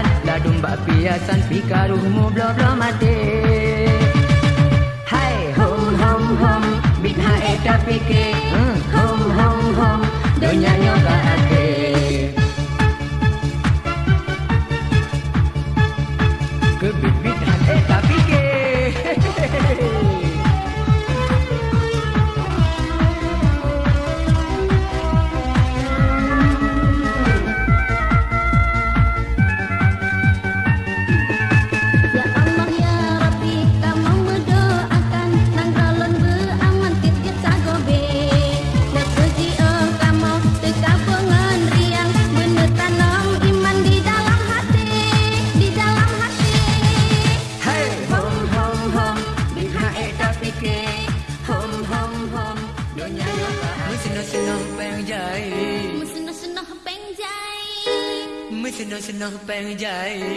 piasan La domba piasan pikaruhmu blo blo mati Hai hom hom hom bitha eta pike. Hmm. Hom hom hom donya nyoga ake बन जाए